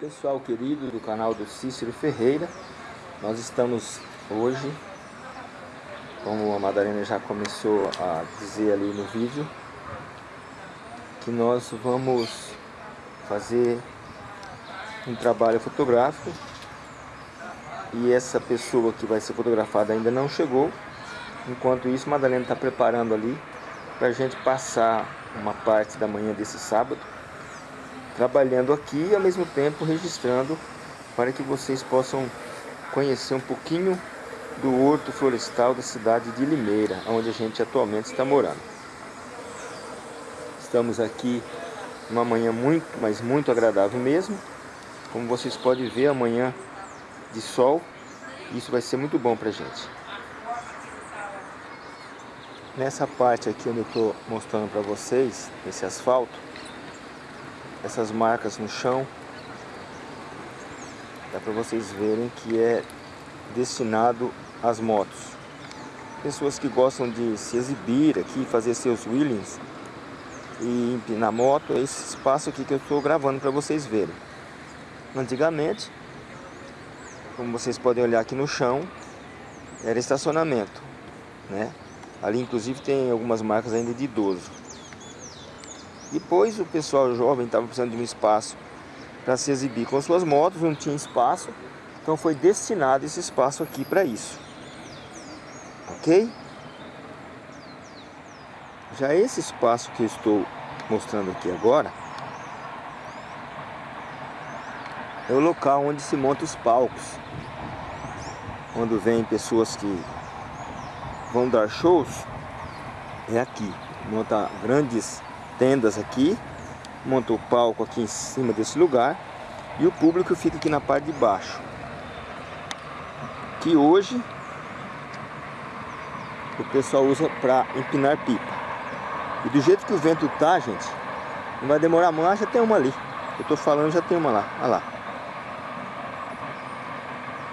Pessoal querido do canal do Cícero Ferreira, nós estamos hoje, como a Madalena já começou a dizer ali no vídeo, que nós vamos fazer um trabalho fotográfico e essa pessoa que vai ser fotografada ainda não chegou. Enquanto isso, Madalena está preparando ali para a gente passar uma parte da manhã desse sábado trabalhando aqui e ao mesmo tempo registrando para que vocês possam conhecer um pouquinho do horto florestal da cidade de Limeira, onde a gente atualmente está morando. Estamos aqui uma manhã muito, mas muito agradável mesmo. Como vocês podem ver, amanhã de sol, isso vai ser muito bom para a gente. Nessa parte aqui onde eu estou mostrando para vocês, esse asfalto, essas marcas no chão. Dá para vocês verem que é destinado às motos. Pessoas que gostam de se exibir aqui, fazer seus wheelings e empinar moto, é esse espaço aqui que eu estou gravando para vocês verem. Antigamente, como vocês podem olhar aqui no chão, era estacionamento, né? Ali inclusive tem algumas marcas ainda de idoso. Depois o pessoal jovem estava precisando de um espaço para se exibir com suas motos, não tinha espaço, então foi destinado esse espaço aqui para isso. Ok? Já esse espaço que eu estou mostrando aqui agora é o local onde se monta os palcos. Quando vem pessoas que vão dar shows, é aqui. Monta grandes tendas aqui, montou o palco aqui em cima desse lugar e o público fica aqui na parte de baixo. Que hoje o pessoal usa para empinar pipa. E do jeito que o vento tá, gente, não vai demorar ah, já tem uma ali. Eu tô falando, já tem uma lá, olha lá.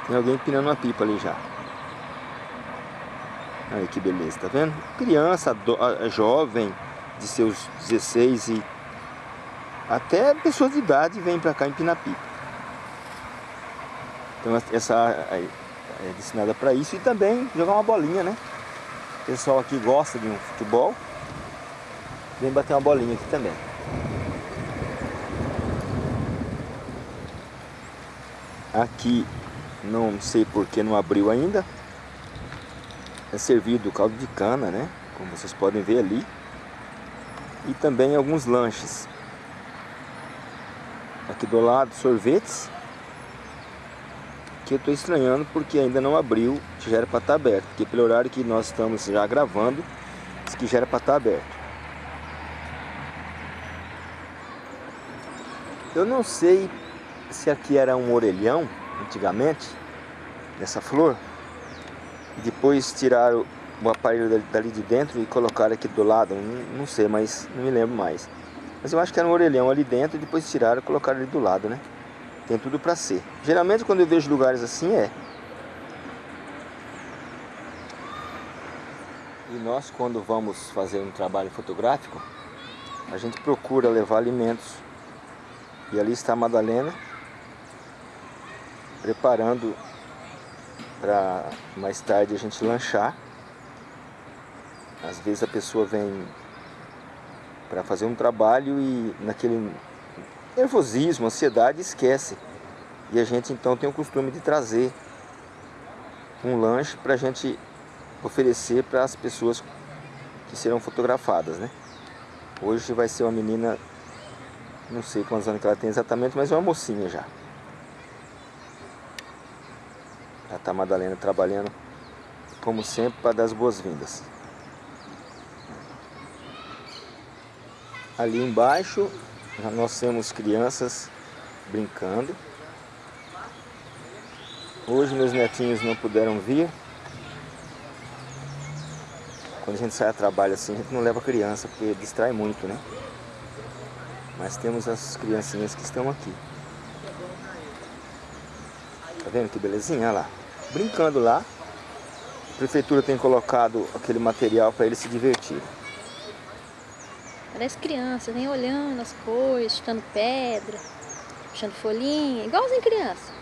Tem alguém empinando uma pipa ali já. Aí que beleza, tá vendo? Criança, jovem, de seus 16 e até pessoas de idade vêm para cá em Pinapipa. Então essa é destinada para isso e também jogar uma bolinha, né? O pessoal aqui gosta de um futebol, vem bater uma bolinha aqui também. Aqui, não sei porque não abriu ainda, é servido caldo de cana, né? Como vocês podem ver ali e também alguns lanches. Aqui do lado, sorvetes. Que eu estou estranhando porque ainda não abriu, já era para estar tá aberto. Porque pelo horário que nós estamos já gravando, diz que já era para estar tá aberto. Eu não sei se aqui era um orelhão, antigamente, dessa flor. Depois tiraram o aparelho dali de dentro e colocaram aqui do lado, não, não, sei, mas não me lembro mais. Mas eu acho que era um orelhão ali dentro e depois tiraram e colocaram ali do lado, né? Tem tudo pra ser. Geralmente quando eu vejo lugares assim é. E nós quando vamos fazer um trabalho fotográfico, a gente procura levar alimentos. E ali está a Madalena preparando para mais tarde a gente lanchar. Às vezes a pessoa vem para fazer um trabalho e naquele nervosismo, ansiedade, esquece. E a gente então tem o costume de trazer um lanche para a gente oferecer para as pessoas que serão fotografadas, né? Hoje vai ser uma menina, não sei quantos anos que ela tem exatamente, mas é uma mocinha já. Já está a Madalena trabalhando, como sempre, para dar as boas-vindas. Ali embaixo nós temos crianças brincando. Hoje meus netinhos não puderam vir. Quando a gente sai a trabalho assim, a gente não leva criança, porque distrai muito, né? Mas temos as criancinhas que estão aqui. Tá vendo que belezinha? Olha lá. Brincando lá. A prefeitura tem colocado aquele material para eles se divertirem. Parece criança, vem olhando as coisas, chutando pedra, puxando folhinha, igualzinho criança.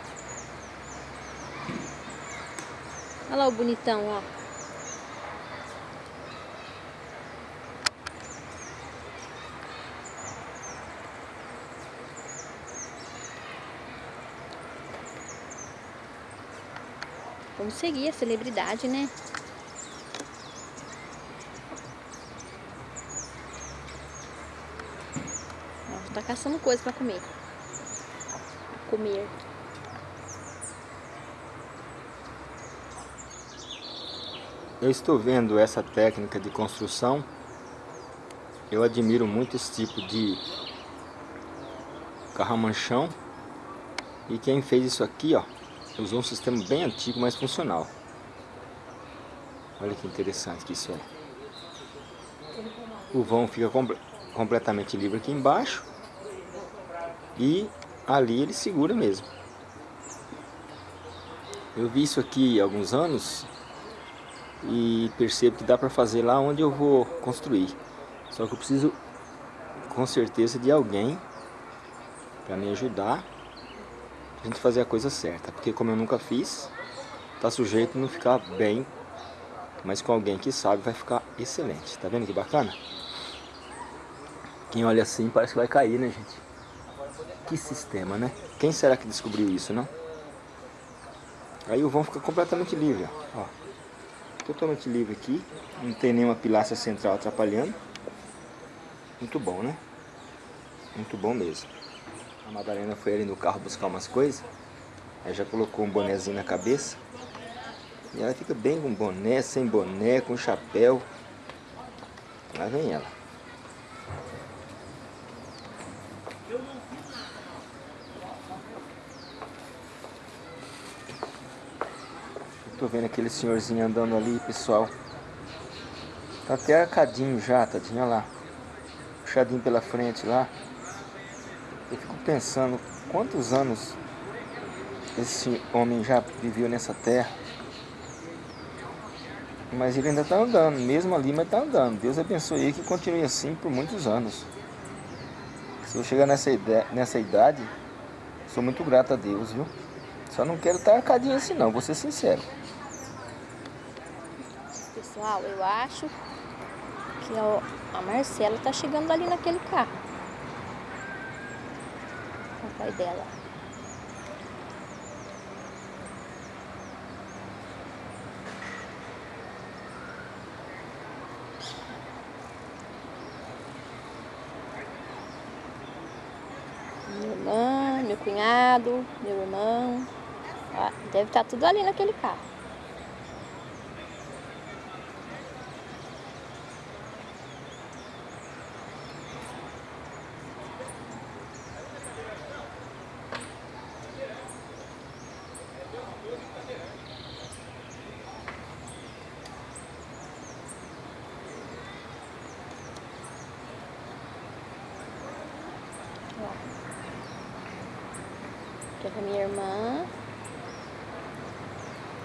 Olha lá o bonitão, ó. Vamos seguir a celebridade, né? Caçando coisa pra comer. Comer. Eu estou vendo essa técnica de construção. Eu admiro muito esse tipo de carramanchão. E quem fez isso aqui, ó, usou um sistema bem antigo, mas funcional. Olha que interessante que isso é. O vão fica com, completamente livre aqui embaixo. E ali ele segura mesmo. Eu vi isso aqui há alguns anos e percebo que dá para fazer lá onde eu vou construir. Só que eu preciso com certeza de alguém para me ajudar a gente fazer a coisa certa, porque como eu nunca fiz, tá sujeito a não ficar bem, mas com alguém que sabe vai ficar excelente. Tá vendo que bacana? Quem olha assim parece que vai cair, né, gente? Que sistema, né? Quem será que descobriu isso, não? Aí o vão fica completamente livre, ó. Totalmente livre aqui. Não tem nenhuma pilastra central atrapalhando. Muito bom, né? Muito bom mesmo. A Madalena foi ali no carro buscar umas coisas. Aí já colocou um bonezinho na cabeça. E ela fica bem com boné, sem boné, com chapéu. Lá vem ela. Tô vendo aquele senhorzinho andando ali, pessoal. Tá até arcadinho já, tadinha lá. Puxadinho pela frente lá. Eu fico pensando quantos anos esse homem já viveu nessa terra. Mas ele ainda está andando, mesmo ali, mas está andando. Deus abençoe ele que continue assim por muitos anos. Se eu chegar nessa, ideia, nessa idade, sou muito grato a Deus, viu? Só não quero estar arcadinho assim não, vou ser sincero. Pessoal, eu acho que a Marcela tá chegando ali naquele carro. O pai dela. Minha irmã, meu cunhado, meu irmão. Ah, deve estar tudo ali naquele carro. Minha irmã.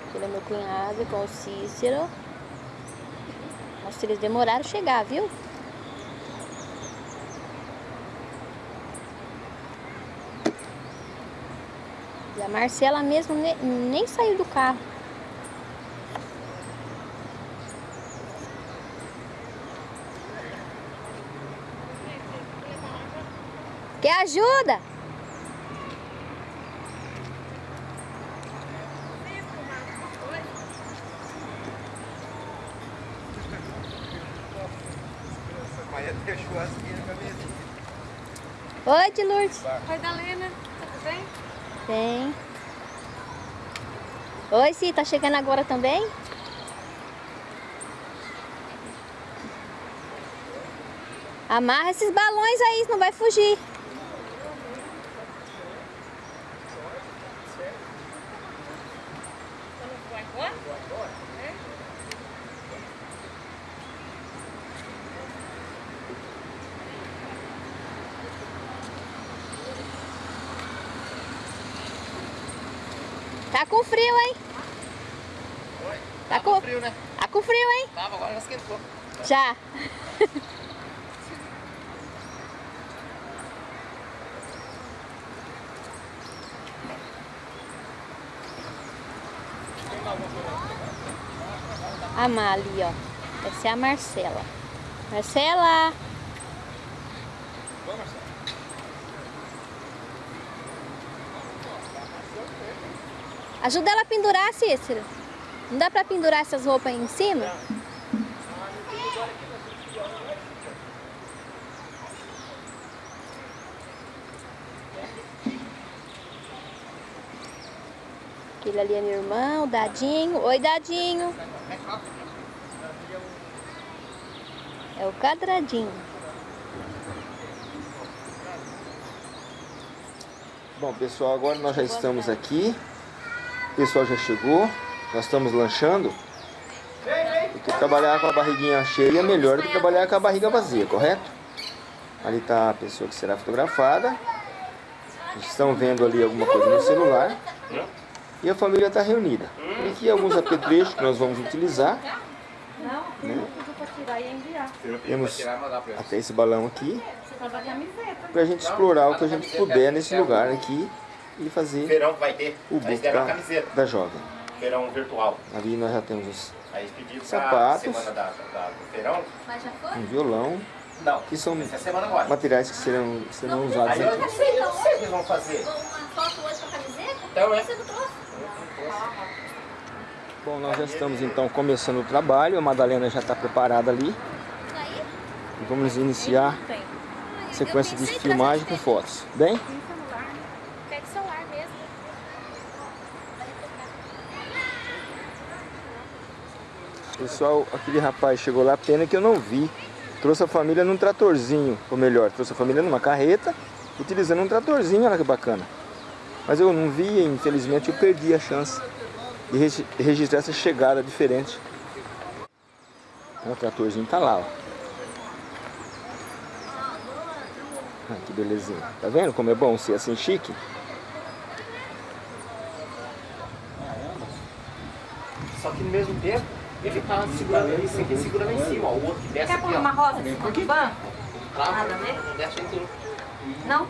Aquele é meu cunhado com o Cícero. Nossa, eles demoraram a chegar, viu? E a Marcela mesmo nem, nem saiu do carro. Quer ajuda? Oi, de Lourdes. Oi, Dalena. Tudo bem? Bem. Oi, Ci, tá chegando agora também? Amarra esses balões aí, não vai fugir. frio, hein? Oi? Tá, tá com frio, né? Tá com frio, hein? Tava, agora já esquentou. Já. a Mali, ó. Essa é a Marcela. Marcela! Ajuda ela a pendurar, Cícero. Não dá pra pendurar essas roupas aí em cima? Aquele ali é meu irmão, Dadinho. Oi, Dadinho. É o quadradinho. Bom, pessoal, agora nós já estamos aqui. O pessoal já chegou. Nós estamos lanchando. Porque trabalhar com a barriguinha cheia é melhor do que trabalhar com a barriga vazia, correto? Ali está a pessoa que será fotografada. Estão vendo ali alguma coisa no celular. E a família está reunida. E aqui alguns apetrechos que nós vamos utilizar. Né? Temos até esse balão aqui. Para a gente explorar o que a gente puder nesse lugar aqui e fazer Feirão que vai ter. o book da, camiseta. da jovem. Feirão virtual. Ali nós já temos os- Aí Sapatos. semana da, da- do feirão. Mas já foi? um violão, Não, que são essa é semana agora. materiais que serão, serão usados Aí eu aqui. não eu não sei o que eles vão fazer. Uma foto hoje com a camiseta? Então é. Você não trouxe? Bom, nós já estamos então começando o trabalho, a Madalena já está preparada ali. Aí? E vamos iniciar a sequência de filmagem com fotos. Bem? Pega o celular mesmo. Pessoal, aquele rapaz chegou lá, pena que eu não vi. Trouxe a família num tratorzinho, ou melhor, trouxe a família numa carreta, utilizando um tratorzinho, olha que bacana. Mas eu não vi, e infelizmente eu perdi a chance de regi- de registrar essa chegada diferente. Então, o tratorzinho tá lá, ó. Ah, que belezinha. Tá vendo como é bom ser assim chique? Só que no mesmo tempo, ele tá segurando esse aqui segura lá em cima, ó. O outro que desce Quer aqui, pôr uma rosa em cima do banco? Lá, Nada, né? não desce aí tudo. Não?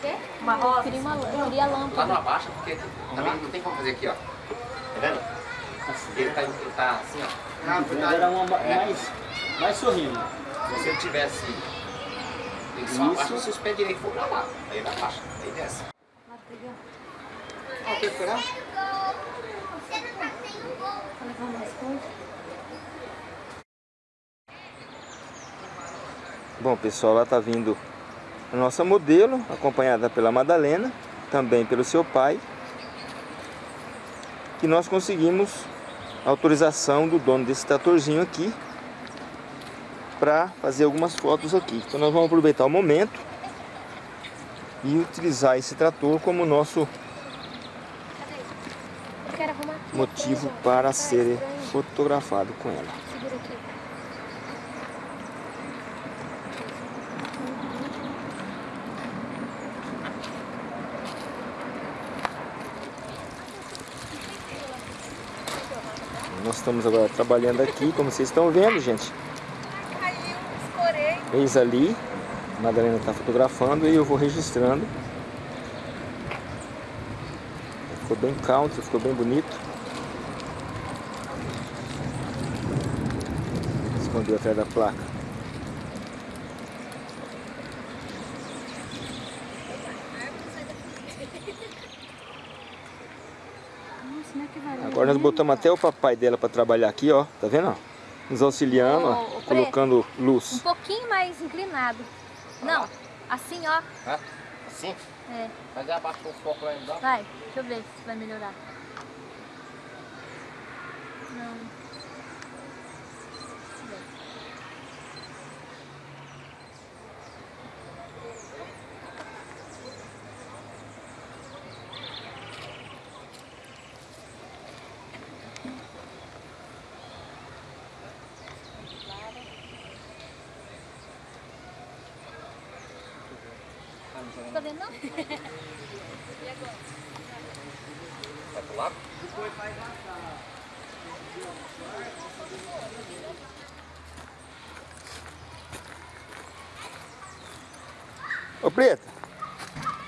Quê? Uma rosa? Eu queria, uma, eu queria a Lá lâmpada. não abaixa, porque também não tem como fazer aqui, ó. Tá vendo? Ele tá, ele tá assim, ó. Era uma mais, mais sorrindo. Se ele tivesse. Ele só abaixa se os pés direitos for pra lá. Aí ele abaixa, aí desce. Ó, quer furar? Bom, pessoal, lá tá vindo a nossa modelo, acompanhada pela Madalena, também pelo seu pai. Que nós conseguimos a autorização do dono desse tratorzinho aqui para fazer algumas fotos aqui. Então nós vamos aproveitar o momento e utilizar esse trator como nosso Eu quero arrumar aqui. Motivo para ser fotografado com ela. Nós estamos agora trabalhando aqui, como vocês estão vendo, gente. Eis ali, a Madalena está fotografando e eu vou registrando. Ficou bem country, ficou bem bonito. Escondeu atrás da placa. Agora nós botamos até o papai dela para trabalhar aqui, ó. Tá vendo? ó? Nos auxiliando, ó, colocando Um luz. pouquinho mais inclinado. Não, assim, ó. Assim? É, Mas abaixou o foco lá embaixo. vai. Deixa eu ver se vai melhorar. Não. Tá vendo não? Vai pro lado? Ô Preta,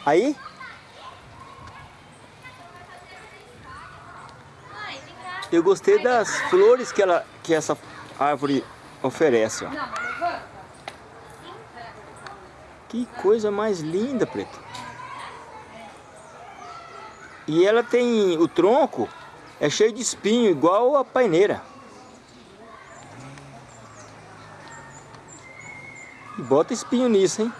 aí? Mãe, vem cá. Eu gostei das flores que, ela, que essa árvore oferece, ó. Que coisa mais linda, preto. E ela tem o tronco é cheio de espinho, igual a paineira. E bota espinho nisso, hein?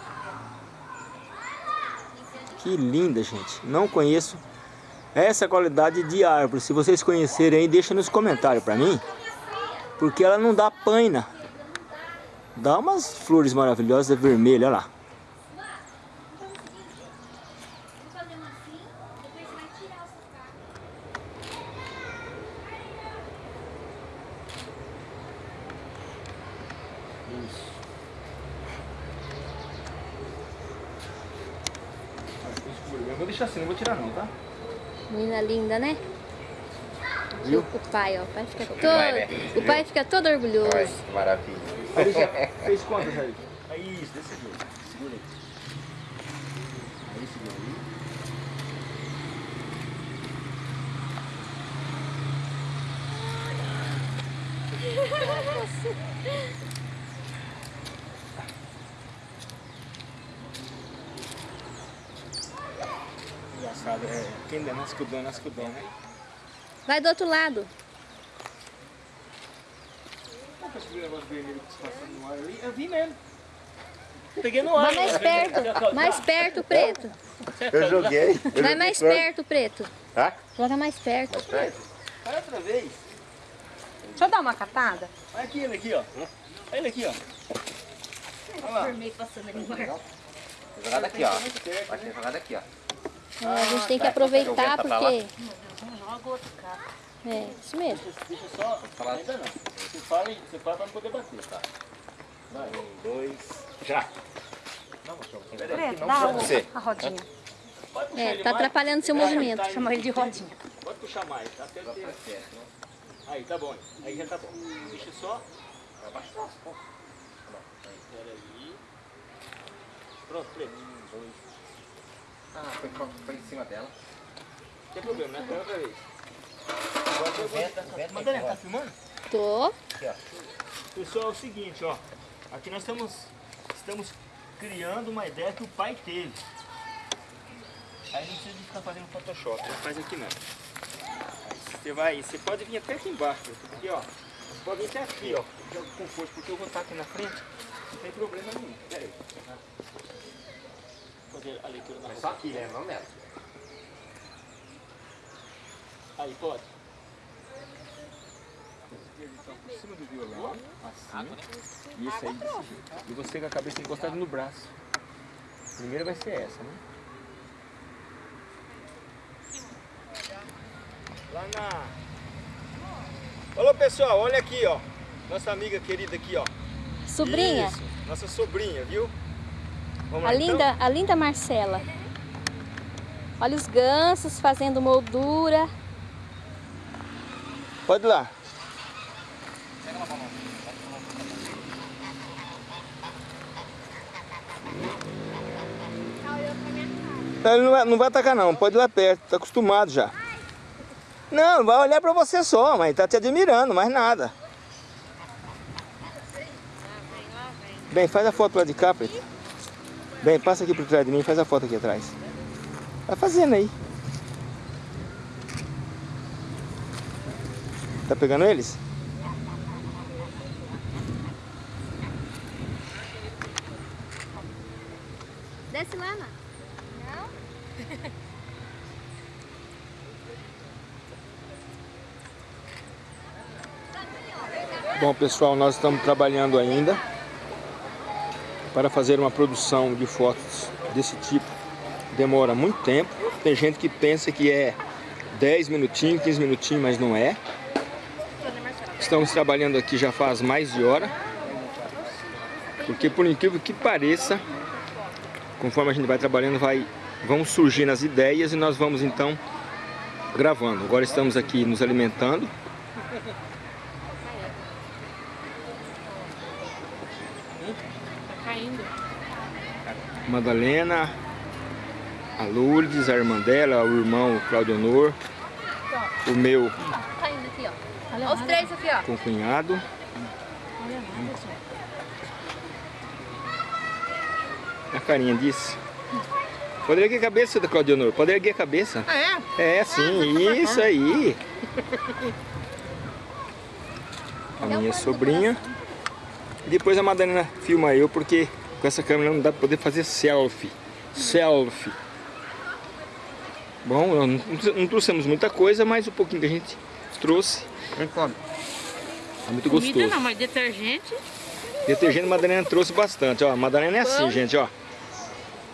Que linda, gente. Não conheço essa qualidade de árvore. Se vocês conhecerem deixa nos comentários pra mim. Porque ela não dá paina. Dá umas flores maravilhosas vermelhas, olha lá. Eu vou deixar assim, não vou tirar não, tá? Menina linda, né? Viu? O pai, ó. O pai fica todo, Vai, né? o pai fica todo orgulhoso. Olha, que maravilha. Aí já fez quantas aí? Aí, isso, desse jeito. Segura aí. Aí, segura aí. Engraçado, é, quem der nasce cudão, nasce cudão, né? Vai do outro lado. Qual que é esse negócio vermelho que se passa no ar ali? Eu vi mesmo. Peguei no ar. Vai mais perto. Mais perto, preto. Eu joguei. Vai mais perto, preto. Tá? Joga mais perto. Vai outra vez. Deixa eu dar uma catada. Olha aqui ele aqui, ó. Olha ele aqui, ó. Olha lá. Vou jogar daqui, ó. Vai ser jogado aqui, ó. É, a gente tem que aproveitar Joga pra lá. porque... É, isso mesmo. Deixa só. falar. Ainda não. Você fala, você fala pra não poder bater, tá? Vai, um, dois. Já. Preto, dá Você. a rodinha. Pode puxar É, tá mais. atrapalhando seu movimento. Tá, Chama ele de rodinha. Pode puxar mais, tá? Até ter certo. Aí, tá bom. Aí já tá bom. Deixa só. Pera aí. Pronto, preto. Um, dois. Ah, foi, foi em cima dela. Não tem problema, né? Pega outra vez. Madalena, tá filmando? Tô. Pessoal, é o seguinte, ó. Aqui nós estamos, estamos criando uma ideia que o pai teve. Aí não precisa de ficar fazendo Photoshop, você faz aqui mesmo. Você vai, você pode vir até aqui embaixo, porque ó, você pode vir até aqui, ó, com força, porque eu vou estar aqui na frente, não tem problema nenhum. Pera aí. Fazer a leitura na Mas só aqui, né? Não nela. Aí, pode. Por cima do violão, assim. Isso aí, desse jeito. E você com a cabeça encostada no braço. Primeiro vai ser essa, né? Lá na... Alô, pessoal, olha aqui, ó. Nossa amiga querida aqui, ó. Sobrinha, Isso, nossa sobrinha, viu? Vamos a lá, então? linda, a linda Marcela. Olha os gansos fazendo moldura. Pode ir lá. Não, Ele não vai, não vai atacar não, pode ir lá perto, tá acostumado já. Não, vai olhar pra você só, mas tá te admirando, mais nada. Bem, faz a foto lá de cá, Preto. Bem, passa aqui por trás de mim faz a foto aqui atrás. Vai fazendo aí. Tá pegando eles? Bom pessoal, nós estamos trabalhando ainda para fazer uma produção de fotos desse tipo. Demora muito tempo. Tem gente que pensa que é 10 minutinhos, 15 minutinhos, mas não é. Estamos trabalhando aqui já faz mais de hora. Porque por incrível que pareça, conforme a gente vai trabalhando, vai, vão surgindo as ideias e nós vamos então gravando. Agora estamos aqui nos alimentando. Madalena, a Lourdes, a irmã dela, o irmão Claudio Honor, o meu aqui, ó. Olha os três aqui, ó. com o cunhado. A carinha disso. Pode erguer a cabeça, Claudionor. Pode erguer a cabeça. Ah, é? É, sim, isso aí. A minha sobrinha. Depois a Madalena filma eu, porque com essa câmera não dá pra poder fazer selfie. Selfie. Bom, não, não trouxemos muita coisa, mas o pouquinho que a gente trouxe Vem come. é muito Comida gostoso. não, mas detergente. Detergente a Madalena trouxe bastante, ó. A Madalena é assim, gente, ó.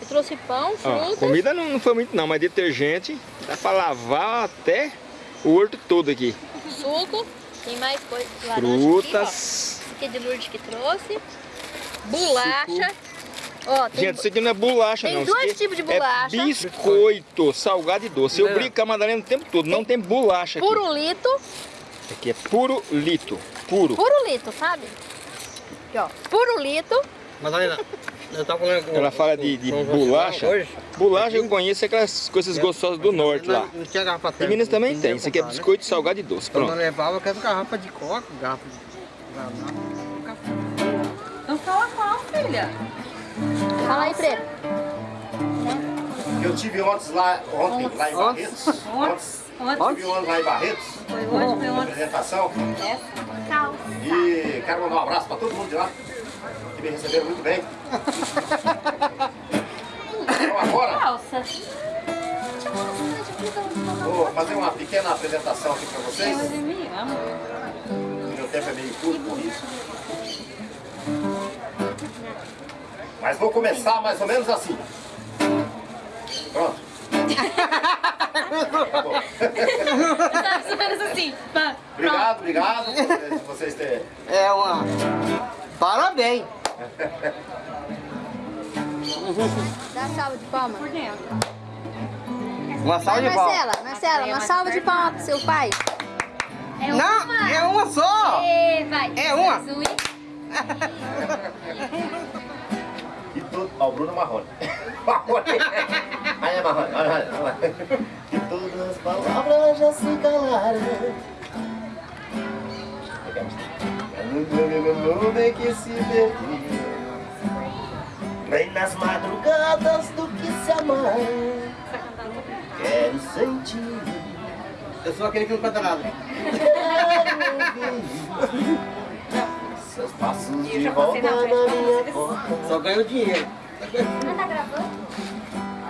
Eu trouxe pão, ó frutas. comida não, não foi muito não, mas detergente dá pra lavar até o horto todo aqui. suco. Tem mais coisa. laranja Aqui, Frutas. ó. Esse aqui é de Lourdes que trouxe. Bolacha. Ó, tem Gente, isso aqui não é bolacha tem não. dois isso aqui tipos de bolacha. É biscoito, salgado e doce. Eu brinco com a Madalena o tempo todo, não tem bolacha aqui. purulito. Isso aqui é puro lito, puro. Purulito, sabe? Aqui, ó. Purulito. Madalena, eu tava falando com Ela fala de, de bolacha. Hoje. Bolacha eu conheço é aquelas coisas gostosas do norte lá. Não, tinha garrafa Em Minas também tem. Isso aqui é né? biscoito, salgado e doce. Quando eu Pronto. levava, eu quero garrafa de coca, garrafa de... Então fala qual, filha? Fala aí, Preto. Eu tive ontem lá, ontem, lá em Barretos. Ontem, Ontem. tive ontem lá em Barretos, Foi hoje, foi ontem. apresentação. Calça. E quero mandar um abraço para todo mundo de lá, que me receberam muito bem. Então agora, Calça. vou fazer uma pequena apresentação aqui para vocês. Amo. Meu tempo é meio curto por isso. Mas vou começar mais ou menos assim. Pronto. Tá bom. Sabe, se menos assim. Obrigado, obrigado por vocês- terem. É uma... Parabéns. Dá salva de palmas. Por dentro. Uma salva de palmas. Marcela, Marcela, uma salva de palmas pro seu pai. É Não, uma. é uma só. E vai. É uma. E todo... Ó, o Bruno Marrone. Marrone. Aí é Marrone, olha, olha, olha. E todas as palavras já se calaram. No mundo em que se perdeu. Nem nas madrugadas do que se amar. Quero sentir. Eu sou aquele que não canta nada. Quero ouvir. Seus passos de volta na minha porta. Só ganho dinheiro.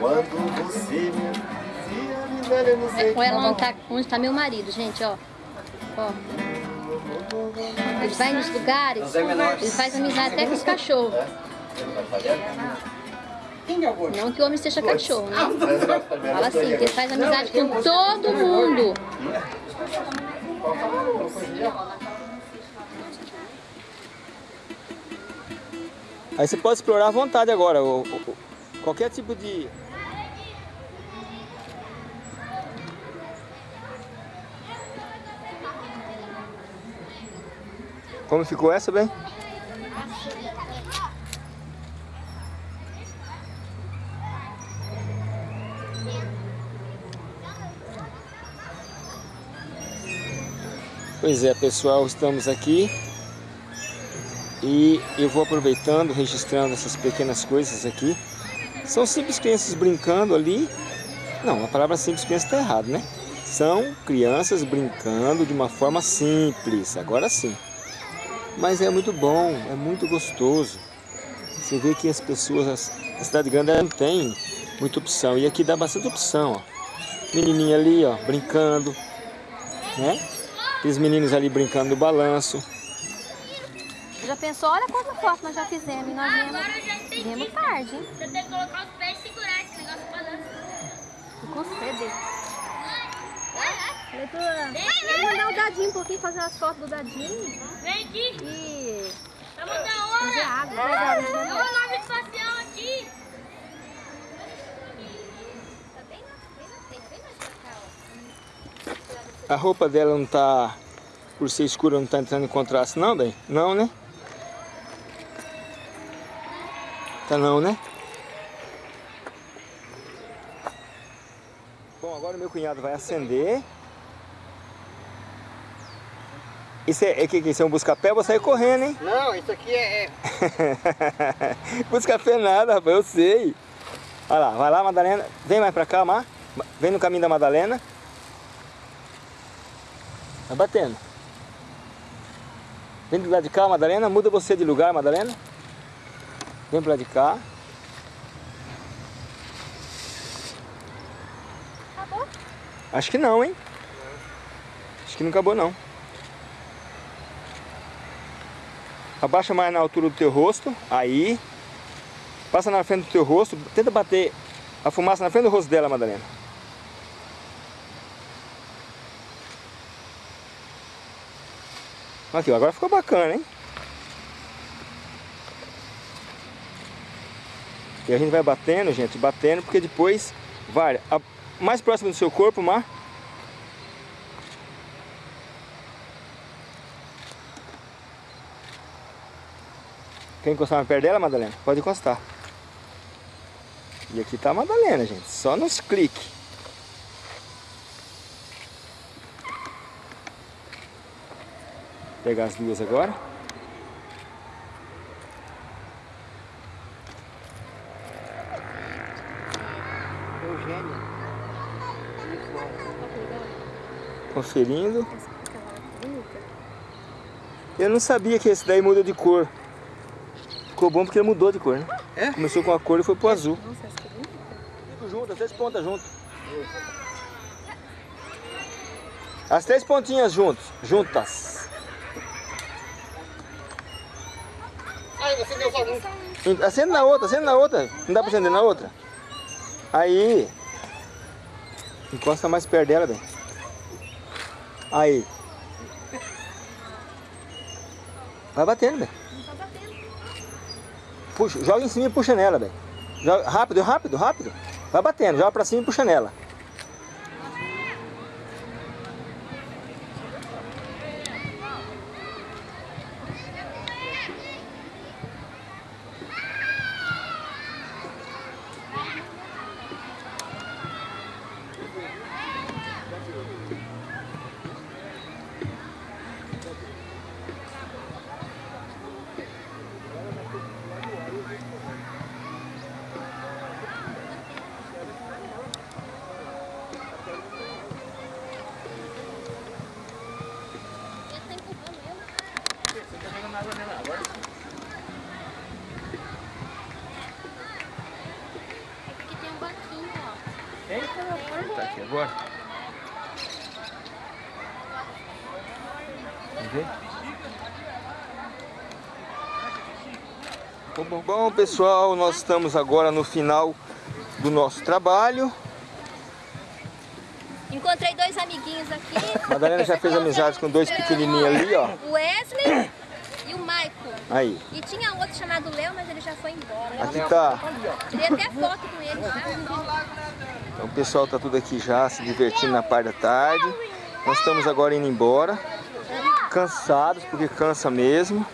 Quando você me dizia, me velha, não sei É com ela onde tá, onde tá meu marido, gente, ó. Ó. Ele vai nos lugares, ele faz amizade até com os cachorros. Quem é o gordo? Não que o homem seja cachorro, né? Fala assim, que ele faz amizade com todo mundo. Aí você pode explorar à vontade agora. o- o- o- qualquer tipo de. Como ficou essa, bem? Pois é, pessoal, estamos aqui e eu vou aproveitando, registrando essas pequenas coisas aqui. São simples crianças brincando ali. Não, a palavra simples criança está errado, né? São crianças brincando de uma forma simples, agora sim. Mas é muito bom, é muito gostoso. Você vê que as pessoas, a cidade grande não tem muita opção. E aqui dá bastante opção, ó. Menininha ali, ó, brincando, né? Aqueles meninos ali brincando no balanço. Já pensou? Olha quanta foto nós já fizemos e nós viemos, viemos tarde, hein? Você tem que colocar os pés e segurar esse negócio balança. Sede. Falei pra ele mandar o dadinho um pouquinho, fazer as fotos do dadinho Vem aqui. e Vamos dar fazer hora. água. pegar É uma nave espacial aqui. A roupa dela não tá, por ser escura, não tá entrando em contraste não, bem? Não, né? Tá não, né? Bom, agora o meu cunhado vai acender. Isso é, é que, que isso é um busca-pé, eu vou sair correndo, hein? Não, isso aqui é... é... busca-pé nada, rapaz, eu sei. Olha lá, vai lá, Madalena. Vem mais pra cá, Mar. Vem no caminho da Madalena. Vai batendo. Vem do lado de cá, Madalena. Muda você de lugar, Madalena. Vem lado de cá. Acabou? Acho que não, hein? Acho que não acabou, não. Abaixa mais na altura do teu rosto. Aí. Passa na frente do teu rosto. Tenta bater a fumaça na frente do rosto dela, Madalena. Aqui, agora ficou bacana, hein? E a gente vai batendo, gente, batendo, porque depois vai a, mais próximo do seu corpo, Mar. Quer encostar mais perto dela, Madalena? Pode encostar. E aqui tá a Madalena, gente. Só nos cliques. Pegar as duas agora. Conferindo. Eu não sabia que esse daí muda de cor. Ficou bom porque ele mudou de cor, né? É? Começou com a cor e foi pro azul. Nossa, essa é bonita. Tudo junto, as três pontas juntas. As três pontinhas juntos, juntas. Ai, você deu só um. Acende na outra, acende na outra. Não dá pra acender na outra? Aí. Encosta mais perto dela, bem. Aí. Vai batendo, bem. Puxa, joga em cima e puxa nela. Joga, rápido, rápido, rápido. Vai batendo, joga pra cima e puxa nela. Bom, bom, pessoal, nós estamos agora no final do nosso trabalho. Encontrei dois amiguinhos aqui. Madalena já fez amizades com dois pequenininhos ali, ó. O Wesley e o Michael. Aí. E tinha outro chamado Léo, mas ele já foi embora. Aqui tá. Tirei até foto com ele já. Então, o pessoal tá tudo aqui já se divertindo na parte da tarde. Nós estamos agora indo embora. Cansados, porque cansa mesmo.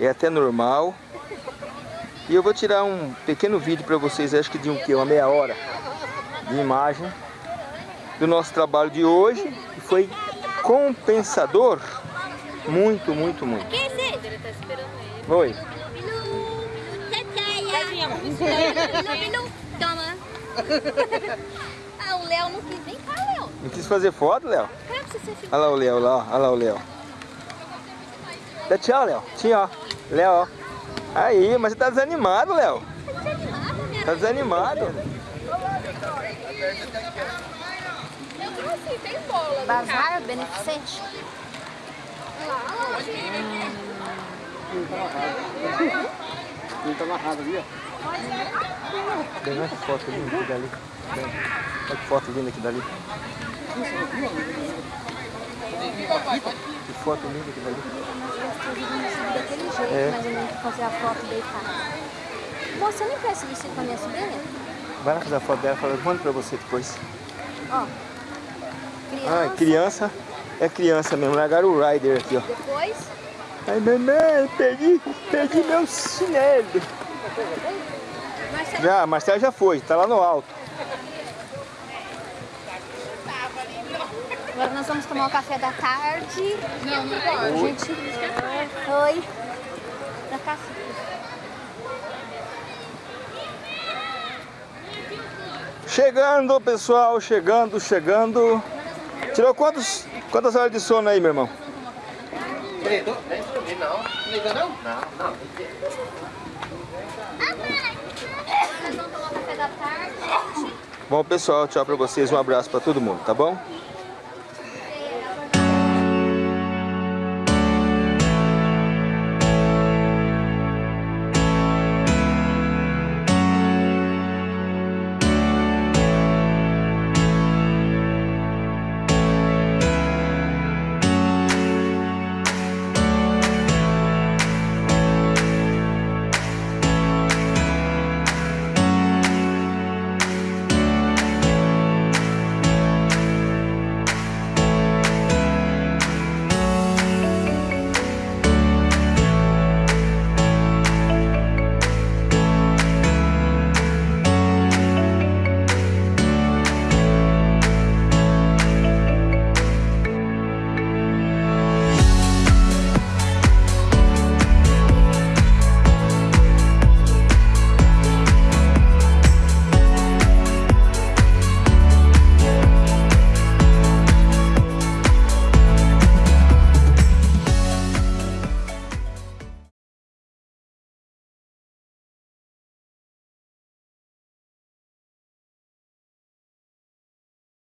É até normal. E eu vou tirar um pequeno vídeo para vocês, acho que de um que uma meia hora de imagem do nosso trabalho de hoje, que foi compensador. Muito, muito, muito. Quem é? Ele tá esperando ele. Oi. Toma. Ah, o Léo não quis. Vem cá, Léo. Não quis fazer foto, Léo? Olha lá o Léo lá, olha lá o Léo. Dá tchau, Léo. Tchau. Léo, ó. Aí, mas você tá desanimado, Léo. Tá desanimado. Eu tem bola. Bazar beneficente. Ele tá amarrado ali, ó. Olha que foto linda aqui dali. Olha que foto linda aqui dali. Que foto linda aqui dali. Daquele jeito, É. mais ou menos, fazer a foto deitada. Você não empresta isso com a minha sobrinha? Vai lá fazer a foto dela, fala, eu mando pra você depois. Ó. Criança. Ah, criança. É criança mesmo, largaram o Rider aqui, ó. Depois, Ai, mamãe, perdi, perdi meu chinelo. Já, Marcelo já foi, tá lá no alto. Agora nós vamos tomar o café da tarde. Não, não pode. Gente, oi. Pra cá. Chegando, pessoal, chegando, chegando. Tirou quantos, quantas horas de sono aí, meu irmão? Nem dormi, não. Liga não? Não, não. Nós vamos tomar o café da tarde. Bom, pessoal, tchau pra vocês, um abraço pra todo mundo, tá bom?